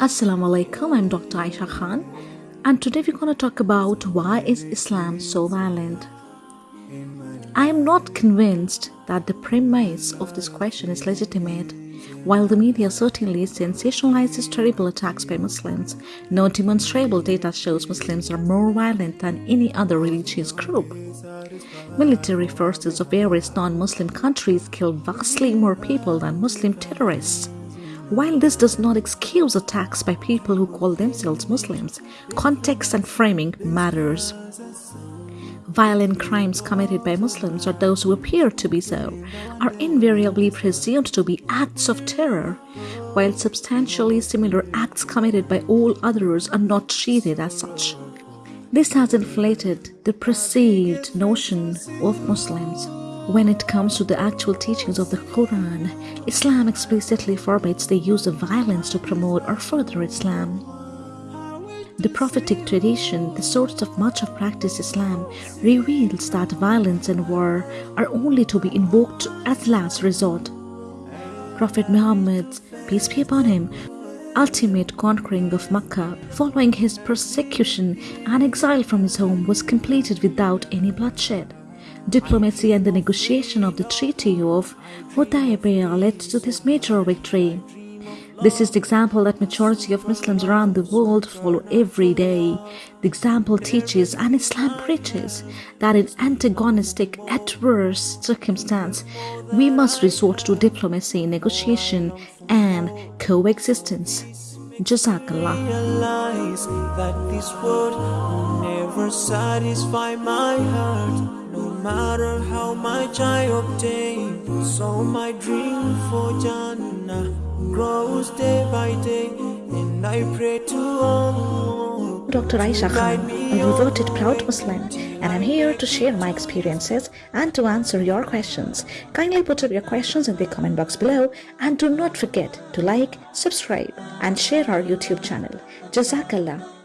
Assalamu alaikum, I'm Dr. Aisha Khan and today we're going to talk about why is Islam so violent. I am not convinced that the premise of this question is legitimate. While the media certainly sensationalizes terrible attacks by Muslims, no demonstrable data shows Muslims are more violent than any other religious group. Military forces of various non-Muslim countries kill vastly more people than Muslim terrorists. While this does not excuse attacks by people who call themselves Muslims, context and framing matters. Violent crimes committed by Muslims or those who appear to be so are invariably presumed to be acts of terror, while substantially similar acts committed by all others are not treated as such. This has inflated the perceived notion of Muslims. When it comes to the actual teachings of the Quran, Islam explicitly forbids the use of violence to promote or further Islam. The prophetic tradition, the source of much of practiced Islam, reveals that violence and war are only to be invoked as last resort. Prophet Muhammad, peace be upon him, ultimate conquering of Mecca following his persecution and exile from his home was completed without any bloodshed. Diplomacy and the negotiation of the Treaty of Hudaybiyah led to this major victory. This is the example that majority of Muslims around the world follow every day. The example teaches and Islam preaches that in antagonistic, adverse circumstance, we must resort to diplomacy, negotiation and coexistence. Jazakallah. that this world will never satisfy my heart no matter how much I obtain So my dream for Jannah grows day by day And I pray to Allah Dr. Aisha Khan, a devoted proud Muslim and I'm here to share my experiences and to answer your questions. Kindly put up your questions in the comment box below and do not forget to like, subscribe and share our YouTube channel. Jazakallah.